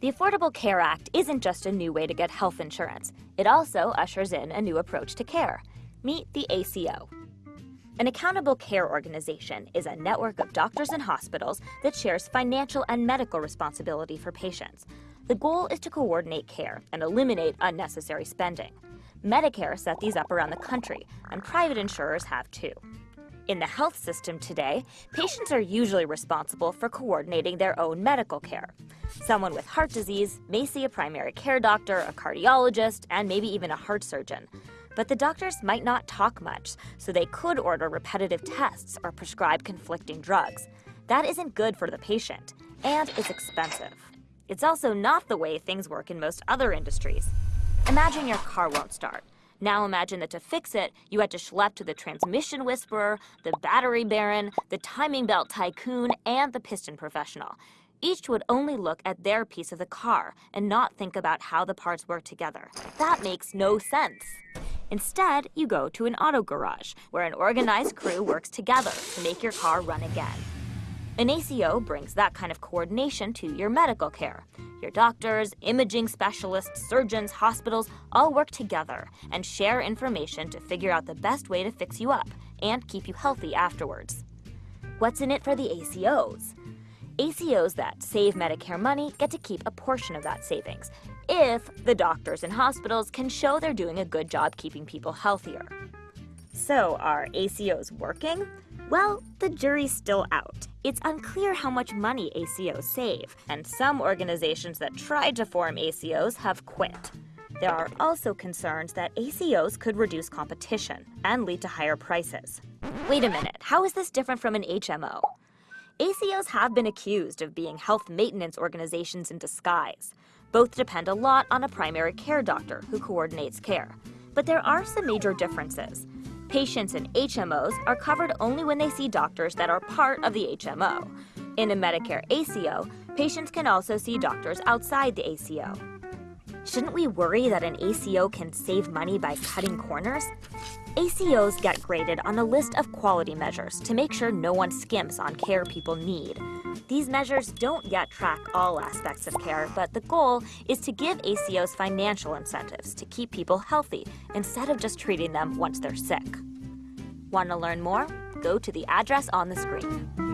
The Affordable Care Act isn't just a new way to get health insurance, it also ushers in a new approach to care. Meet the ACO. An accountable care organization is a network of doctors and hospitals that shares financial and medical responsibility for patients. The goal is to coordinate care and eliminate unnecessary spending. Medicare set these up around the country, and private insurers have too. In the health system today, patients are usually responsible for coordinating their own medical care. Someone with heart disease may see a primary care doctor, a cardiologist, and maybe even a heart surgeon. But the doctors might not talk much, so they could order repetitive tests or prescribe conflicting drugs. That isn't good for the patient, and it's expensive. It's also not the way things work in most other industries. Imagine your car won't start. Now imagine that to fix it, you had to schlep to the transmission whisperer, the battery baron, the timing belt tycoon, and the piston professional. Each would only look at their piece of the car and not think about how the parts work together. That makes no sense. Instead, you go to an auto garage, where an organized crew works together to make your car run again. An ACO brings that kind of coordination to your medical care. Your doctors, imaging specialists, surgeons, hospitals all work together and share information to figure out the best way to fix you up and keep you healthy afterwards. What's in it for the ACOs? ACOs that save Medicare money get to keep a portion of that savings if the doctors and hospitals can show they're doing a good job keeping people healthier. So, are ACOs working? Well, the jury's still out. It's unclear how much money ACOs save, and some organizations that tried to form ACOs have quit. There are also concerns that ACOs could reduce competition and lead to higher prices. Wait a minute, how is this different from an HMO? ACOs have been accused of being health maintenance organizations in disguise. Both depend a lot on a primary care doctor who coordinates care. But there are some major differences. Patients in HMOs are covered only when they see doctors that are part of the HMO. In a Medicare ACO, patients can also see doctors outside the ACO. Shouldn't we worry that an ACO can save money by cutting corners? ACOs get graded on a list of quality measures to make sure no one skimps on care people need. These measures don't yet track all aspects of care, but the goal is to give ACOs financial incentives to keep people healthy instead of just treating them once they're sick. Want to learn more? Go to the address on the screen.